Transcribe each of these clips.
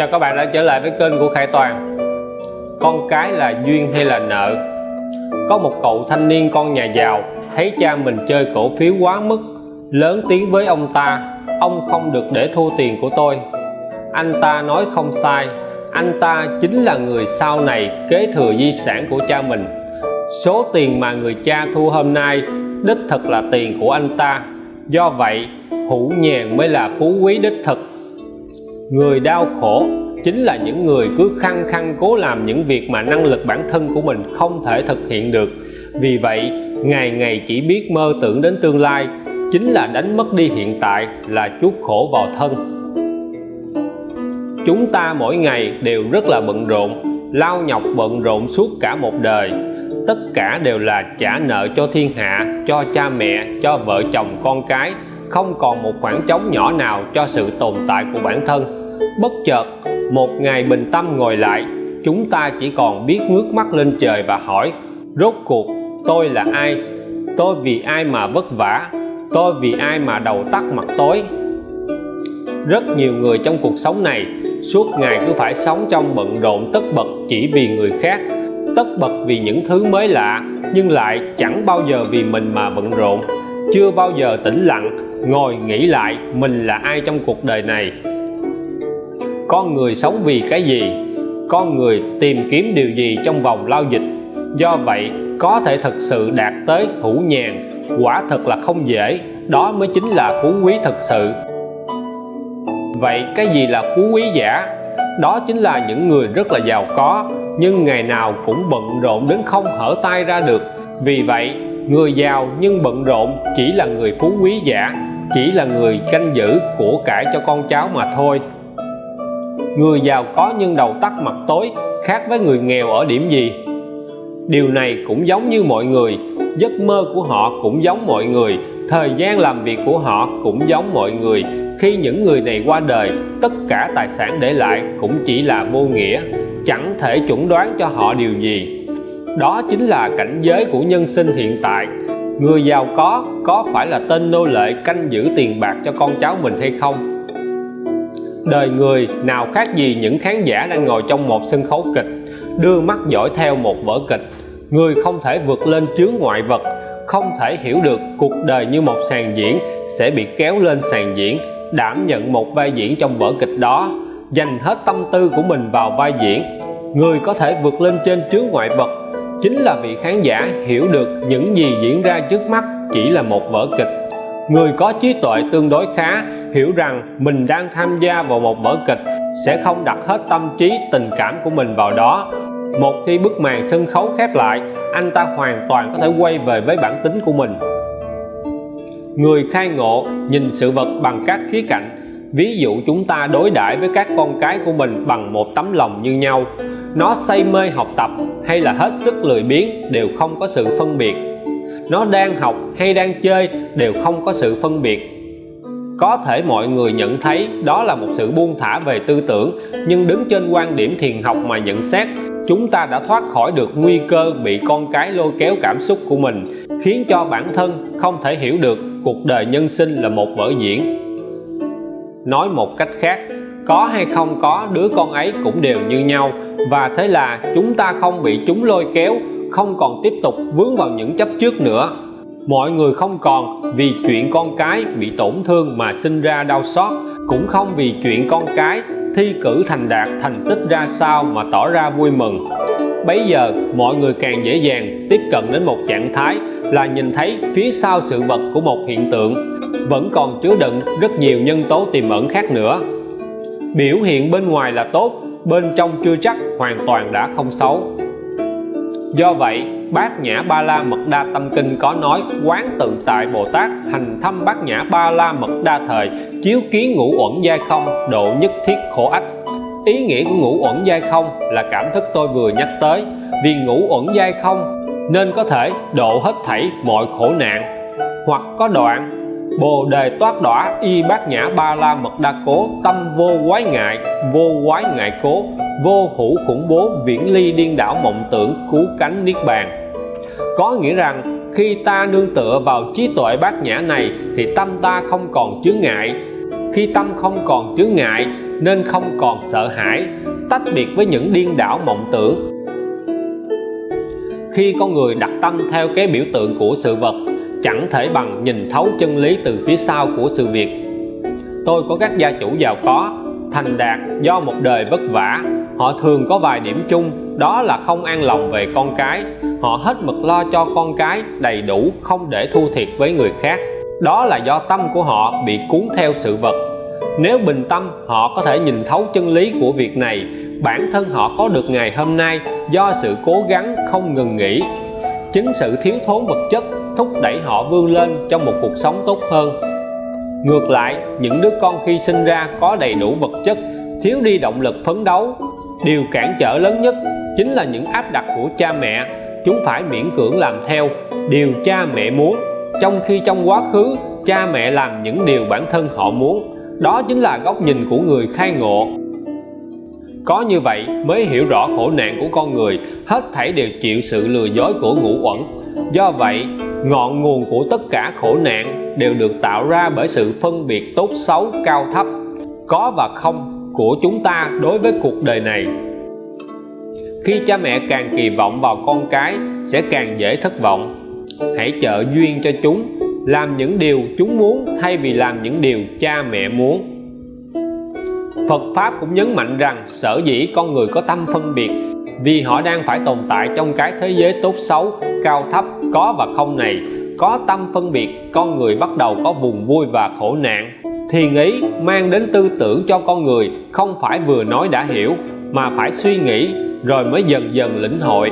Chào các bạn đã trở lại với kênh của Khải Toàn. Con cái là duyên hay là nợ? Có một cậu thanh niên con nhà giàu, Thấy cha mình chơi cổ phiếu quá mức, Lớn tiếng với ông ta, Ông không được để thua tiền của tôi. Anh ta nói không sai, Anh ta chính là người sau này kế thừa di sản của cha mình. Số tiền mà người cha thua hôm nay, Đích thực là tiền của anh ta. Do vậy, hữu nhàn mới là phú quý đích thực người đau khổ chính là những người cứ khăng khăng cố làm những việc mà năng lực bản thân của mình không thể thực hiện được. Vì vậy, ngày ngày chỉ biết mơ tưởng đến tương lai, chính là đánh mất đi hiện tại là chuốc khổ vào thân. Chúng ta mỗi ngày đều rất là bận rộn, lao nhọc bận rộn suốt cả một đời. Tất cả đều là trả nợ cho thiên hạ, cho cha mẹ, cho vợ chồng, con cái, không còn một khoảng trống nhỏ nào cho sự tồn tại của bản thân bất chợt, một ngày bình tâm ngồi lại, chúng ta chỉ còn biết ngước mắt lên trời và hỏi, rốt cuộc, tôi là ai? Tôi vì ai mà vất vả? Tôi vì ai mà đầu tắt mặt tối? Rất nhiều người trong cuộc sống này, suốt ngày cứ phải sống trong bận rộn tất bật chỉ vì người khác, tất bật vì những thứ mới lạ, nhưng lại chẳng bao giờ vì mình mà bận rộn. Chưa bao giờ tĩnh lặng, ngồi nghĩ lại mình là ai trong cuộc đời này con người sống vì cái gì? Con người tìm kiếm điều gì trong vòng lao dịch? Do vậy, có thể thực sự đạt tới hữu nhàn, quả thật là không dễ. Đó mới chính là phú quý thực sự. Vậy cái gì là phú quý giả? Đó chính là những người rất là giàu có, nhưng ngày nào cũng bận rộn đến không hở tay ra được. Vì vậy, người giàu nhưng bận rộn chỉ là người phú quý giả, chỉ là người canh giữ của cải cho con cháu mà thôi người giàu có nhưng đầu tắt mặt tối, khác với người nghèo ở điểm gì? Điều này cũng giống như mọi người, giấc mơ của họ cũng giống mọi người, thời gian làm việc của họ cũng giống mọi người. Khi những người này qua đời, tất cả tài sản để lại cũng chỉ là vô nghĩa, chẳng thể chuẩn đoán cho họ điều gì. Đó chính là cảnh giới của nhân sinh hiện tại. Người giàu có có phải là tên nô lệ canh giữ tiền bạc cho con cháu mình hay không? Đời người nào khác gì những khán giả đang ngồi trong một sân khấu kịch, đưa mắt dõi theo một vở kịch. Người không thể vượt lên chướng ngoại vật, không thể hiểu được cuộc đời như một sàn diễn sẽ bị kéo lên sàn diễn. Đảm nhận một vai diễn trong vở kịch đó, dành hết tâm tư của mình vào vai diễn. Người có thể vượt lên trên chướng ngoại vật chính là vị khán giả hiểu được những gì diễn ra trước mắt chỉ là một vở kịch. Người có trí tuệ tương đối khá hiểu rằng mình đang tham gia vào một vở kịch sẽ không đặt hết tâm trí, tình cảm của mình vào đó. Một khi bức màn sân khấu khép lại, anh ta hoàn toàn có thể quay về với bản tính của mình. Người khai ngộ, nhìn sự vật bằng các khía cạnh. Ví dụ chúng ta đối đãi với các con cái của mình bằng một tấm lòng như nhau. Nó say mê học tập hay là hết sức lười biếng đều không có sự phân biệt. Nó đang học hay đang chơi đều không có sự phân biệt có thể mọi người nhận thấy đó là một sự buông thả về tư tưởng, nhưng đứng trên quan điểm thiền học mà nhận xét, chúng ta đã thoát khỏi được nguy cơ bị con cái lôi kéo cảm xúc của mình, khiến cho bản thân không thể hiểu được cuộc đời nhân sinh là một vở diễn. Nói một cách khác, có hay không có, đứa con ấy cũng đều như nhau, và thế là chúng ta không bị chúng lôi kéo, không còn tiếp tục vướng vào những chấp trước nữa mọi người không còn, vì chuyện con cái bị tổn thương mà sinh ra đau xót, cũng không vì chuyện con cái thi cử thành đạt thành tích ra sao mà tỏ ra vui mừng. Bấy giờ, mọi người càng dễ dàng tiếp cận đến một trạng thái là nhìn thấy phía sau sự vật của một hiện tượng. Vẫn còn chứa đựng rất nhiều nhân tố tiềm ẩn khác nữa. Biểu hiện bên ngoài là tốt, bên trong chưa chắc hoàn toàn đã không xấu. Do vậy bát nhã ba la mật đa tâm kinh có nói, quán tự tại bồ tát, hành thâm bát nhã ba la mật đa thời, chiếu kiến ngũ uẩn giai không, độ nhất thiết khổ ách. Ý nghĩa của ngũ uẩn giai không là cảm thức tôi vừa nhắc tới. Vì ngũ uẩn giai không nên có thể độ hết thảy mọi khổ nạn, hoặc có đoạn, bồ đề toát đỏa y bát nhã ba la mật đa cố, tâm vô quái ngại, vô quái ngại cố, vô hữu khủng bố, viễn ly điên đảo mộng tưởng cứu cánh niết bàn có nghĩa rằng, khi ta nương tựa vào trí tuệ bát nhã này, thì tâm ta không còn chướng ngại. Khi tâm không còn chướng ngại, nên không còn sợ hãi. Tách biệt với những điên đảo mộng tưởng. Khi con người đặt tâm theo cái biểu tượng của sự vật, chẳng thể bằng nhìn thấu chân lý từ phía sau của sự việc. Tôi có các gia chủ giàu có, thành đạt do một đời vất vả. Họ thường có vài điểm chung đó là không an lòng về con cái. Họ hết mực lo cho con cái, đầy đủ, không để thua thiệt với người khác. Đó là do tâm của họ bị cuốn theo sự vật. Nếu bình tâm, họ có thể nhìn thấu chân lý của việc này. Bản thân họ có được ngày hôm nay do sự cố gắng không ngừng nghỉ. Chính sự thiếu thốn vật chất thúc đẩy họ vươn lên trong một cuộc sống tốt hơn. Ngược lại, những đứa con khi sinh ra có đầy đủ vật chất, thiếu đi động lực phấn đấu điều cản trở lớn nhất chính là những áp đặt của cha mẹ. Chúng phải miễn cưỡng làm theo điều cha mẹ muốn. Trong khi trong quá khứ, cha mẹ làm những điều bản thân họ muốn. Đó chính là góc nhìn của người khai ngộ. Có như vậy mới hiểu rõ khổ nạn của con người, hết thảy đều chịu sự lừa dối của ngũ uẩn. Do vậy, ngọn nguồn của tất cả khổ nạn đều được tạo ra bởi sự phân biệt tốt xấu cao thấp. Có và không của chúng ta đối với cuộc đời này. Khi cha mẹ càng kỳ vọng vào con cái sẽ càng dễ thất vọng. Hãy trợ duyên cho chúng làm những điều chúng muốn thay vì làm những điều cha mẹ muốn. Phật Pháp cũng nhấn mạnh rằng sở dĩ con người có tâm phân biệt vì họ đang phải tồn tại trong cái thế giới tốt xấu, cao thấp, có và không này có tâm phân biệt con người bắt đầu có vùng vui và khổ nạn thiền ý mang đến tư tưởng cho con người không phải vừa nói đã hiểu, mà phải suy nghĩ rồi mới dần dần lĩnh hội.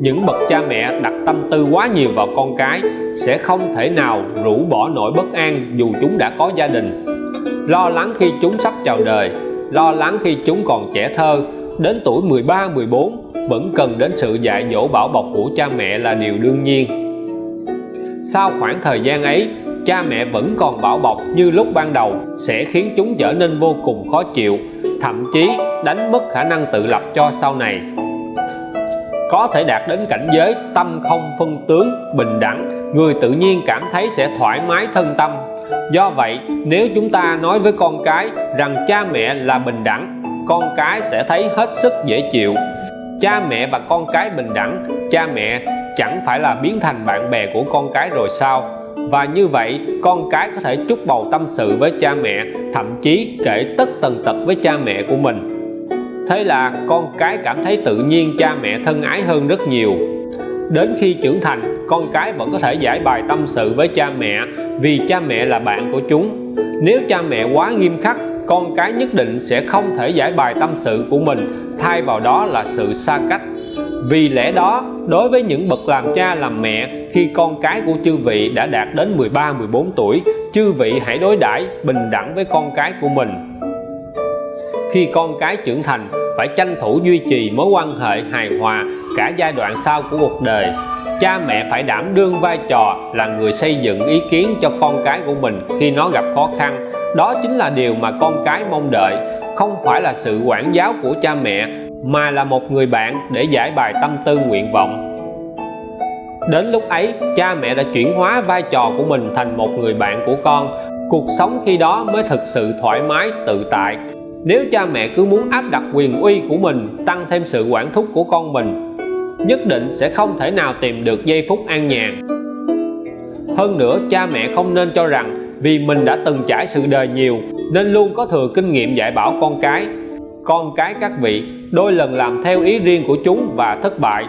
Những bậc cha mẹ đặt tâm tư quá nhiều vào con cái sẽ không thể nào rũ bỏ nỗi bất an dù chúng đã có gia đình. Lo lắng khi chúng sắp chào đời, lo lắng khi chúng còn trẻ thơ, đến tuổi 13 14 vẫn cần đến sự dạy dỗ bảo bọc của cha mẹ là điều đương nhiên. Sau khoảng thời gian ấy cha mẹ vẫn còn bảo bọc như lúc ban đầu, sẽ khiến chúng trở nên vô cùng khó chịu, thậm chí đánh mất khả năng tự lập cho sau này. Có thể đạt đến cảnh giới tâm không phân tướng, bình đẳng, người tự nhiên cảm thấy sẽ thoải mái thân tâm. Do vậy, nếu chúng ta nói với con cái rằng cha mẹ là bình đẳng, con cái sẽ thấy hết sức dễ chịu. Cha mẹ và con cái bình đẳng, cha mẹ chẳng phải là biến thành bạn bè của con cái rồi sao? Và như vậy, con cái có thể chúc bầu tâm sự với cha mẹ, thậm chí kể tất tần tật với cha mẹ của mình. Thế là con cái cảm thấy tự nhiên cha mẹ thân ái hơn rất nhiều. Đến khi trưởng thành, con cái vẫn có thể giải bài tâm sự với cha mẹ vì cha mẹ là bạn của chúng. Nếu cha mẹ quá nghiêm khắc, con cái nhất định sẽ không thể giải bài tâm sự của mình, thay vào đó là sự xa cách vì lẽ đó, đối với những bậc làm cha làm mẹ, khi con cái của chư vị đã đạt đến 13 14 tuổi, chư vị hãy đối đãi, bình đẳng với con cái của mình. Khi con cái trưởng thành, phải tranh thủ duy trì mối quan hệ hài hòa cả giai đoạn sau của cuộc đời. Cha mẹ phải đảm đương vai trò là người xây dựng ý kiến cho con cái của mình khi nó gặp khó khăn. Đó chính là điều mà con cái mong đợi, không phải là sự quản giáo của cha mẹ mà là một người bạn để giải bài tâm tư nguyện vọng. Đến lúc ấy, cha mẹ đã chuyển hóa vai trò của mình thành một người bạn của con. Cuộc sống khi đó mới thực sự thoải mái, tự tại. Nếu cha mẹ cứ muốn áp đặt quyền uy của mình, tăng thêm sự quản thúc của con mình, nhất định sẽ không thể nào tìm được giây phút an nhàn. Hơn nữa, cha mẹ không nên cho rằng vì mình đã từng trải sự đời nhiều, nên luôn có thừa kinh nghiệm dạy bảo con cái con cái các vị, đôi lần làm theo ý riêng của chúng và thất bại.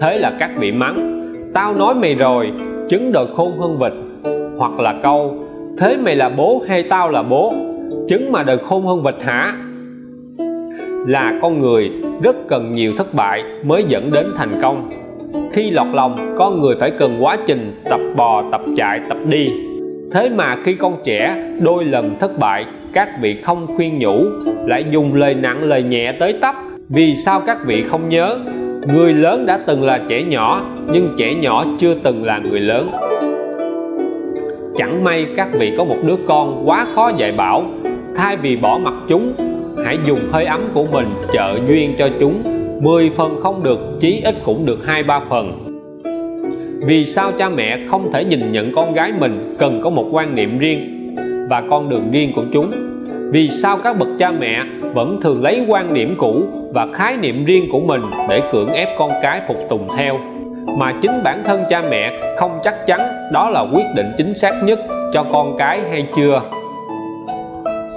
Thế là các vị mắng, tao nói mày rồi trứng đòi khôn hơn vịt. Hoặc là câu, thế mày là bố hay tao là bố? Trứng mà đời khôn hơn vịt hả? Là con người rất cần nhiều thất bại mới dẫn đến thành công. Khi lọt lòng, con người phải cần quá trình tập bò, tập chạy, tập đi thế mà khi con trẻ đôi lần thất bại, các vị không khuyên nhủ, lại dùng lời nặng lời nhẹ tới tấp. Vì sao các vị không nhớ? Người lớn đã từng là trẻ nhỏ, nhưng trẻ nhỏ chưa từng là người lớn. Chẳng may các vị có một đứa con quá khó dạy bảo. Thay vì bỏ mặt chúng, hãy dùng hơi ấm của mình trợ duyên cho chúng. 10 phần không được, chí ít cũng được hai, ba phần vì sao cha mẹ không thể nhìn nhận con gái mình cần có một quan niệm riêng và con đường riêng của chúng? Vì sao các bậc cha mẹ vẫn thường lấy quan điểm cũ và khái niệm riêng của mình để cưỡng ép con cái phục tùng theo? Mà chính bản thân cha mẹ không chắc chắn đó là quyết định chính xác nhất cho con cái hay chưa?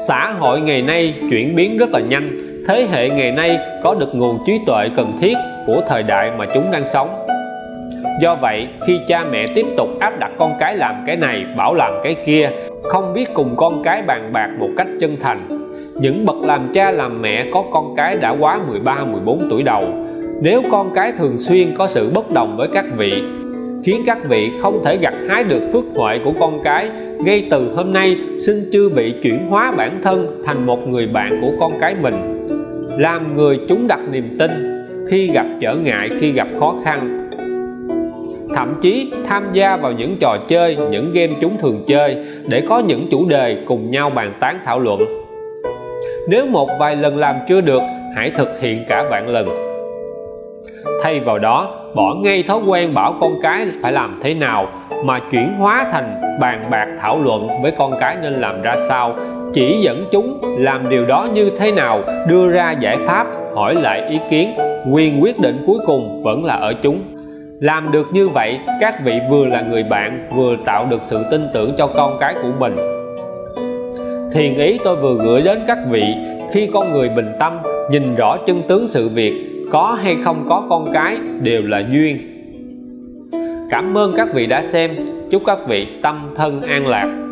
Xã hội ngày nay chuyển biến rất là nhanh. Thế hệ ngày nay có được nguồn trí tuệ cần thiết của thời đại mà chúng đang sống do vậy, khi cha mẹ tiếp tục áp đặt con cái làm cái này, bảo làm cái kia, không biết cùng con cái bàn bạc một cách chân thành. Những bậc làm cha làm mẹ có con cái đã quá 13 14 tuổi đầu. Nếu con cái thường xuyên có sự bất đồng với các vị, khiến các vị không thể gặt hái được phước huệ của con cái, ngay từ hôm nay, xin chưa bị chuyển hóa bản thân thành một người bạn của con cái mình. Làm người chúng đặt niềm tin, khi gặp trở ngại, khi gặp khó khăn thậm chí tham gia vào những trò chơi, những game chúng thường chơi để có những chủ đề cùng nhau bàn tán thảo luận. Nếu một vài lần làm chưa được, hãy thực hiện cả vạn lần. Thay vào đó, bỏ ngay thói quen bảo con cái phải làm thế nào mà chuyển hóa thành bàn bạc thảo luận với con cái nên làm ra sao, chỉ dẫn chúng làm điều đó như thế nào, đưa ra giải pháp, hỏi lại ý kiến, quyền quyết định cuối cùng vẫn là ở chúng làm được như vậy, các vị vừa là người bạn, vừa tạo được sự tin tưởng cho con cái của mình. Thiền ý tôi vừa gửi đến các vị, khi con người bình tâm, nhìn rõ chân tướng sự việc, có hay không có con cái, đều là duyên. Cảm ơn các vị đã xem. Chúc các vị tâm thân an lạc.